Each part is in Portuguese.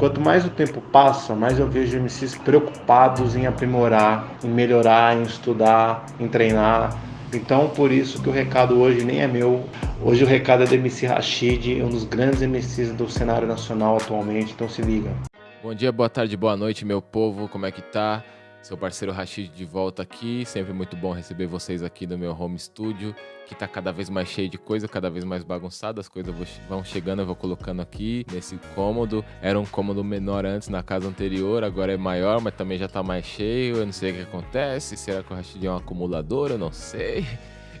quanto mais o tempo passa, mais eu vejo MCs preocupados em aprimorar, em melhorar, em estudar, em treinar. Então, por isso que o recado hoje nem é meu. Hoje o recado é do MC Rashid, um dos grandes MCs do cenário nacional atualmente. Então se liga. Bom dia, boa tarde, boa noite, meu povo. Como é que tá? Seu parceiro Rashid de volta aqui. Sempre muito bom receber vocês aqui no meu home studio, que tá cada vez mais cheio de coisa, cada vez mais bagunçado. As coisas vão chegando, eu vou colocando aqui nesse cômodo. Era um cômodo menor antes na casa anterior, agora é maior, mas também já tá mais cheio. Eu não sei o que acontece. Será que o Rashid é um acumulador? Eu não sei.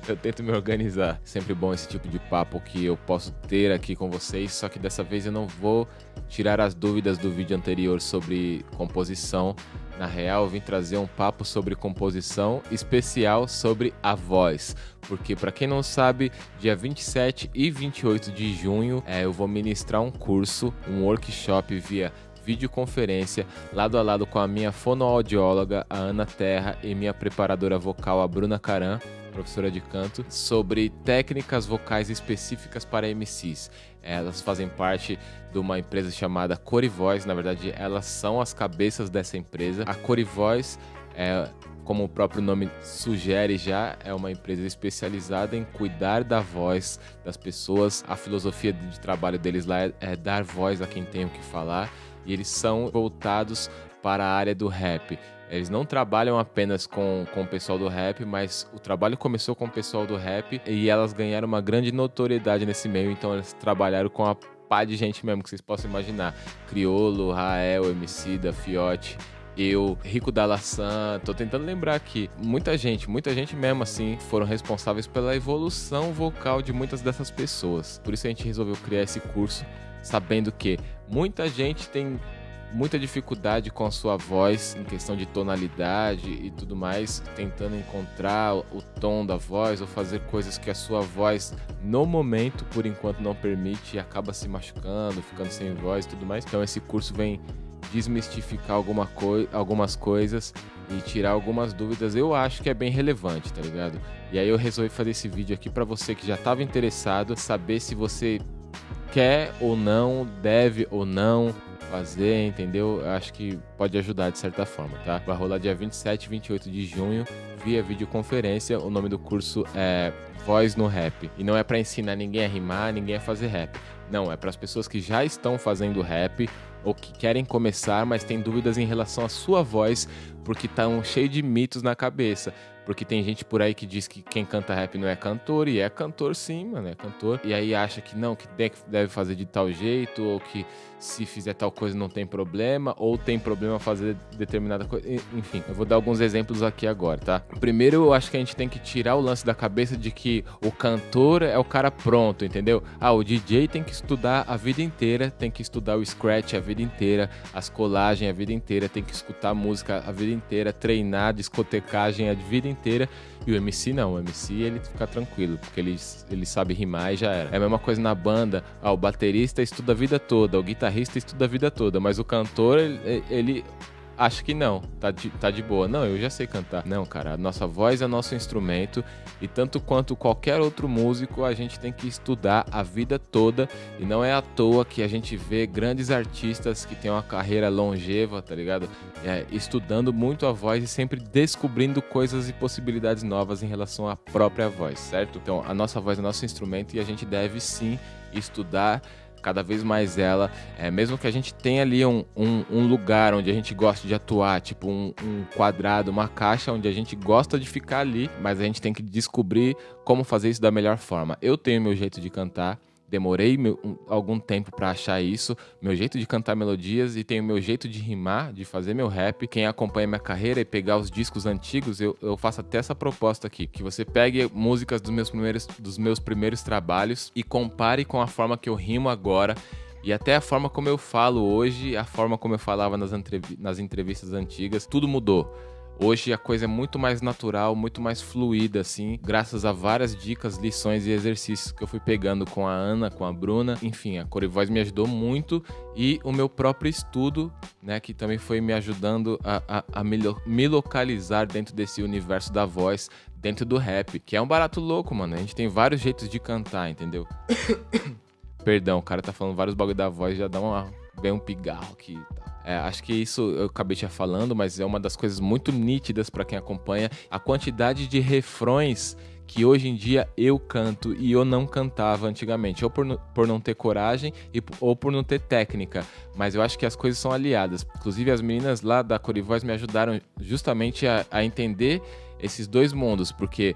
eu tento me organizar. Sempre bom esse tipo de papo que eu posso ter aqui com vocês, só que dessa vez eu não vou tirar as dúvidas do vídeo anterior sobre composição. Na real, eu vim trazer um papo sobre composição especial sobre a voz. Porque, para quem não sabe, dia 27 e 28 de junho é, eu vou ministrar um curso, um workshop via videoconferência, lado a lado com a minha fonoaudióloga, a Ana Terra, e minha preparadora vocal, a Bruna Caran professora de canto, sobre técnicas vocais específicas para MCs. Elas fazem parte de uma empresa chamada Corivoz, na verdade, elas são as cabeças dessa empresa. A Corivoz é como o próprio nome sugere já, é uma empresa especializada em cuidar da voz das pessoas. A filosofia de trabalho deles lá é, é dar voz a quem tem o que falar e eles são voltados para a área do rap. Eles não trabalham apenas com, com o pessoal do rap, mas o trabalho começou com o pessoal do rap e elas ganharam uma grande notoriedade nesse meio, então eles trabalharam com a pá de gente mesmo que vocês possam imaginar. Criolo, Rael, MC da Fiote, eu, Rico da tô tentando lembrar aqui. Muita gente, muita gente mesmo assim, foram responsáveis pela evolução vocal de muitas dessas pessoas. Por isso a gente resolveu criar esse curso, sabendo que muita gente tem muita dificuldade com a sua voz em questão de tonalidade e tudo mais, tentando encontrar o tom da voz ou fazer coisas que a sua voz no momento, por enquanto, não permite e acaba se machucando, ficando sem voz e tudo mais. Então esse curso vem desmistificar alguma algumas coisas e tirar algumas dúvidas. Eu acho que é bem relevante, tá ligado? E aí eu resolvi fazer esse vídeo aqui para você que já estava interessado, saber se você quer ou não, deve ou não fazer, entendeu? Acho que pode ajudar de certa forma, tá? Vai rolar dia 27 e 28 de junho via videoconferência. O nome do curso é Voz no Rap. E não é para ensinar ninguém a rimar, ninguém a fazer rap. Não, é para as pessoas que já estão fazendo rap ou que querem começar, mas têm dúvidas em relação à sua voz, porque estão cheio de mitos na cabeça. Porque tem gente por aí que diz que quem canta rap não é cantor, e é cantor sim, mano, é cantor. E aí acha que não, que deve fazer de tal jeito, ou que se fizer tal coisa não tem problema, ou tem problema fazer determinada coisa. Enfim, eu vou dar alguns exemplos aqui agora, tá? Primeiro, eu acho que a gente tem que tirar o lance da cabeça de que o cantor é o cara pronto, entendeu? Ah, o DJ tem que estudar a vida inteira, tem que estudar o scratch a vida inteira, as colagens a vida inteira, tem que escutar música a vida inteira, treinar discotecagem a vida inteira. E o MC não, o MC ele fica tranquilo, porque ele, ele sabe rimar e já era. É a mesma coisa na banda, ah, o baterista estuda a vida toda, o guitarrista estuda a vida toda, mas o cantor, ele, ele acho que não, tá de, tá de boa. Não, eu já sei cantar. Não, cara, a nossa voz é nosso instrumento e tanto quanto qualquer outro músico, a gente tem que estudar a vida toda e não é à toa que a gente vê grandes artistas que têm uma carreira longeva, tá ligado? É, estudando muito a voz e sempre descobrindo coisas e possibilidades novas em relação à própria voz, certo? Então, a nossa voz é nosso instrumento e a gente deve sim estudar cada vez mais ela, é, mesmo que a gente tenha ali um, um, um lugar onde a gente gosta de atuar, tipo um, um, quadrado, uma caixa onde a gente gosta de ficar ali, mas a gente tem que descobrir como fazer isso da melhor forma. Eu tenho meu jeito de cantar, demorei meu, um, algum tempo para achar isso, meu jeito de cantar melodias e tenho meu jeito de rimar, de fazer meu rap. Quem acompanha minha carreira e pegar os discos antigos, eu, eu faço até essa proposta aqui, que você pegue músicas dos meus primeiros, dos meus primeiros trabalhos e compare com a forma que eu rimo agora e até a forma como eu falo hoje, a forma como eu falava nas, entrev nas entrevistas antigas, tudo mudou. Hoje a coisa é muito mais natural, muito mais fluida, assim, graças a várias dicas, lições e exercícios que eu fui pegando com a Ana, com a Bruna. Enfim, a Corivoz me ajudou muito e o meu próprio estudo, né, que também foi me ajudando a, a, a me, me localizar dentro desse universo da voz, dentro do rap, que é um barato louco, mano. A gente tem vários jeitos de cantar, entendeu? Perdão, o cara tá falando vários bagulho da voz, já dá uma vem um pigarro aqui. É, acho que isso eu acabei te falando, mas é uma das coisas muito nítidas para quem acompanha. A quantidade de refrões que hoje em dia eu canto e eu não cantava antigamente, ou por, por não ter coragem e, ou por não ter técnica. Mas eu acho que as coisas são aliadas. Inclusive, as meninas lá da Corivoz me ajudaram justamente a, a entender esses dois mundos, porque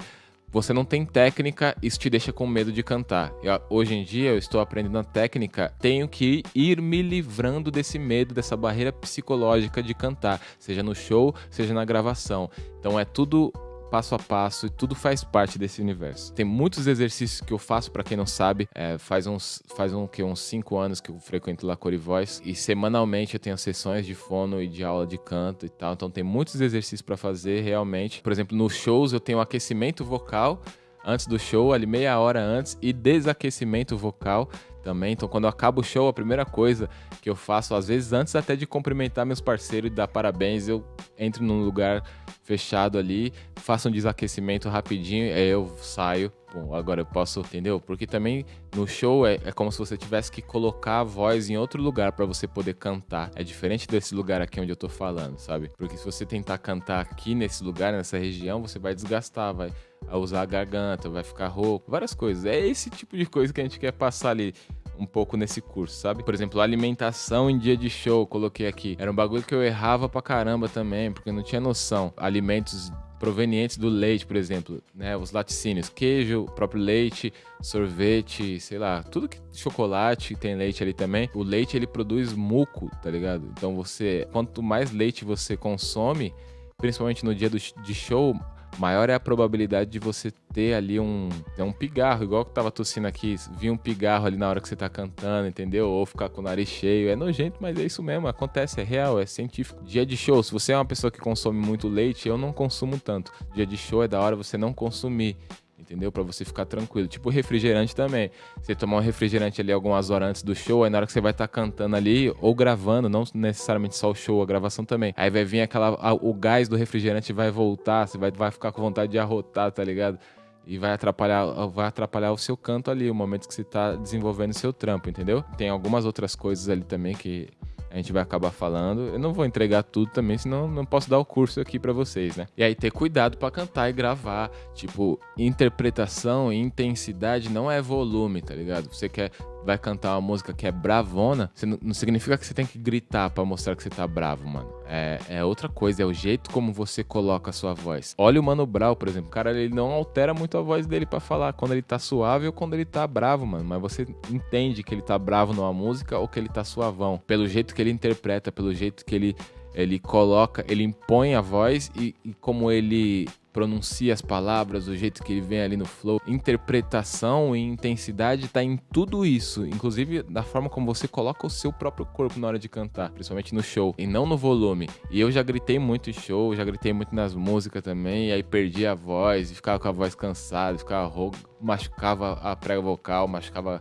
você não tem técnica, isso te deixa com medo de cantar. Eu, hoje em dia eu estou aprendendo a técnica, tenho que ir me livrando desse medo, dessa barreira psicológica de cantar, seja no show, seja na gravação. Então é tudo passo a passo e tudo faz parte desse universo. Tem muitos exercícios que eu faço, para quem não sabe, é, faz uns faz um, que, uns cinco anos que eu frequento lá Core Voice e semanalmente eu tenho sessões de fono e de aula de canto e tal. Então tem muitos exercícios para fazer realmente. Por exemplo, nos shows eu tenho aquecimento vocal antes do show, ali meia hora antes, e desaquecimento vocal também. Então, quando eu acabo o show, a primeira coisa que eu faço, às vezes antes até de cumprimentar meus parceiros e dar parabéns, eu entro num lugar fechado ali, faço um desaquecimento rapidinho, aí eu saio. Bom, agora eu posso, entendeu? Porque também no show é, é como se você tivesse que colocar a voz em outro lugar para você poder cantar. É diferente desse lugar aqui onde eu tô falando, sabe? Porque se você tentar cantar aqui nesse lugar, nessa região, você vai desgastar, vai usar a garganta, vai ficar rouco, várias coisas. É esse tipo de coisa que a gente quer passar ali um pouco nesse curso, sabe? Por exemplo, alimentação em dia de show, coloquei aqui. Era um bagulho que eu errava pra caramba também, porque eu não tinha noção. Alimentos provenientes do leite, por exemplo, né? Os laticínios, queijo, próprio leite, sorvete, sei lá, tudo que chocolate tem leite ali também. O leite ele produz muco, tá ligado? Então você, quanto mais leite você consome, principalmente no dia do, de show, maior é a probabilidade de você ter ali um, é um pigarro, igual que tava tossindo aqui, vir um pigarro ali na hora que você tá cantando, entendeu? Ou ficar com o nariz cheio. É nojento, mas é isso mesmo, acontece, é real, é científico. Dia de show, se você é uma pessoa que consome muito leite, eu não consumo tanto. Dia de show é da hora você não consumir entendeu? Para você ficar tranquilo. Tipo refrigerante também. Você tomar um refrigerante ali algumas horas antes do show, aí na hora que você vai estar tá cantando ali ou gravando, não necessariamente só o show, a gravação também. Aí vai vir aquela a, o gás do refrigerante vai voltar, você vai, vai ficar com vontade de arrotar, tá ligado? E vai atrapalhar, vai atrapalhar o seu canto ali, o momento que você tá desenvolvendo o seu trampo, entendeu? Tem algumas outras coisas ali também que a gente vai acabar falando. Eu não vou entregar tudo também, senão não posso dar o curso aqui para vocês, né? E aí ter cuidado para cantar e gravar, tipo, interpretação e intensidade não é volume, tá ligado? Você quer vai cantar uma música que é bravona, não, não, significa que você tem que gritar para mostrar que você tá bravo, mano. É, é, outra coisa, é o jeito como você coloca a sua voz. Olha o Mano Brown, por exemplo. Cara, ele não altera muito a voz dele para falar quando ele tá suave ou quando ele tá bravo, mano. Mas você entende que ele tá bravo numa música ou que ele tá suavão. Pelo jeito que ele interpreta, pelo jeito que ele, ele coloca, ele impõe a voz e, e como ele pronuncia as palavras, o jeito que ele vem ali no flow. Interpretação e intensidade tá em tudo isso, inclusive da forma como você coloca o seu próprio corpo na hora de cantar, principalmente no show, e não no volume. E eu já gritei muito em show, já gritei muito nas músicas também, e aí perdi a voz, e ficava com a voz cansada, ficava rouco, machucava a prega vocal, machucava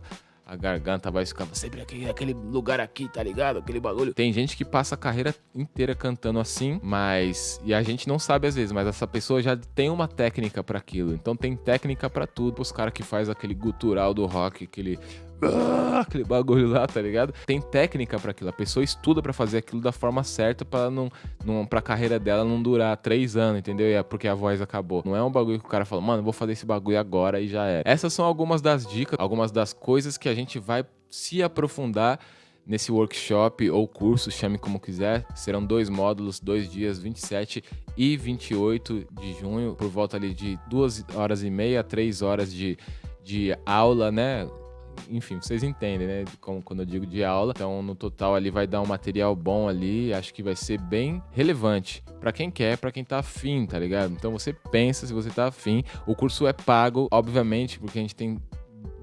a garganta vai ficando sempre aqui, aquele lugar aqui, tá ligado? Aquele bagulho. Tem gente que passa a carreira inteira cantando assim, mas. E a gente não sabe às vezes, mas essa pessoa já tem uma técnica para aquilo. Então tem técnica para tudo. Os caras que faz aquele gutural do rock, aquele ah, aquele bagulho lá, tá ligado? Tem técnica para aquilo. A pessoa estuda para fazer aquilo da forma certa para não, não pra carreira dela não durar três anos, entendeu? E é porque a voz acabou. Não é um bagulho que o cara fala, mano, vou fazer esse bagulho agora e já era. Essas são algumas das dicas, algumas das coisas que a gente vai se aprofundar nesse workshop ou curso, chame como quiser. Serão dois módulos, dois dias, 27 e 28 de junho, por volta ali de duas horas e meia, três horas de, de aula, né? Enfim, vocês entendem, né? Como, quando eu digo de aula. Então, no total ali vai dar um material bom ali. Acho que vai ser bem relevante para quem quer, para quem tá afim, tá ligado? Então você pensa se você tá afim. O curso é pago, obviamente, porque a gente tem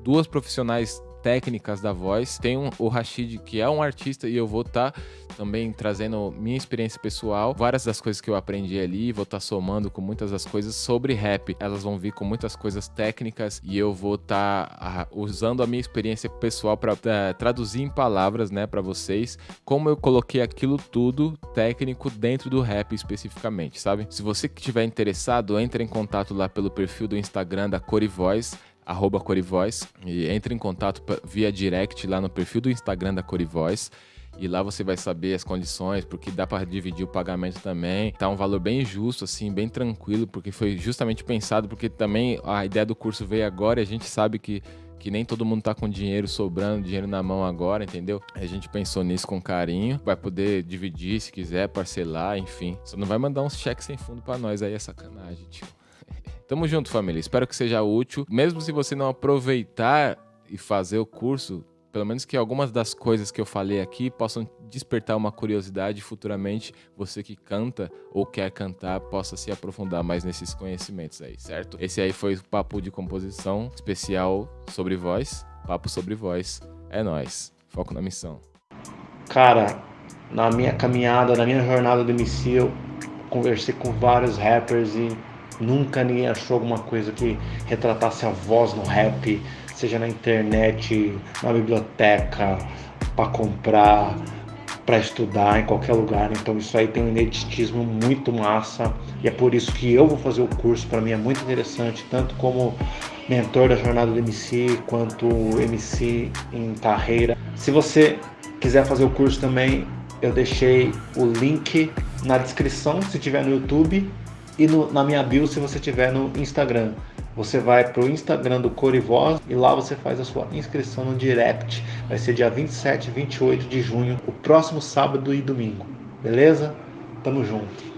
duas profissionais técnicas da voz. Tem um, o Rashid, que é um artista, e eu vou estar tá também trazendo minha experiência pessoal, várias das coisas que eu aprendi ali, vou estar tá somando com muitas das coisas sobre rap. Elas vão vir com muitas coisas técnicas e eu vou estar tá, uh, usando a minha experiência pessoal para é, traduzir em palavras, né, para vocês, como eu coloquei aquilo tudo técnico dentro do rap especificamente, sabe? Se você que estiver interessado, entre em contato lá pelo perfil do Instagram da Corivoz arroba Corivoz, e entre em contato via direct lá no perfil do Instagram da Corivoz. e lá você vai saber as condições, porque dá para dividir o pagamento também. Tá um valor bem justo, assim, bem tranquilo, porque foi justamente pensado, porque também a ideia do curso veio agora e a gente sabe que que nem todo mundo tá com dinheiro sobrando, dinheiro na mão agora, entendeu? A gente pensou nisso com carinho, vai poder dividir se quiser, parcelar, enfim. Só não vai mandar uns cheques sem fundo para nós aí, é sacanagem, tio. Tamo junto, família. Espero que seja útil. Mesmo se você não aproveitar e fazer o curso, pelo menos que algumas das coisas que eu falei aqui possam despertar uma curiosidade futuramente você que canta ou quer cantar possa se aprofundar mais nesses conhecimentos aí, certo? Esse aí foi o papo de composição especial sobre voz, papo sobre voz. É nós. Foco na missão. Cara, na minha caminhada, na minha jornada do MC, eu conversei com vários rappers e nunca ninguém achou alguma coisa que retratasse a voz no rap seja na internet, na biblioteca, para comprar, para estudar em qualquer lugar. Então isso aí tem um ineditismo muito massa e é por isso que eu vou fazer o curso. Para mim é muito interessante, tanto como mentor da jornada do MC quanto MC em carreira. Se você quiser fazer o curso também, eu deixei o link na descrição se tiver no YouTube e no, na minha bio se você tiver no Instagram. Você vai para o Instagram do Corivoz e lá você faz a sua inscrição no direct. Vai ser dia 27 e 28 de junho, o próximo sábado e domingo. Beleza? Tamo junto.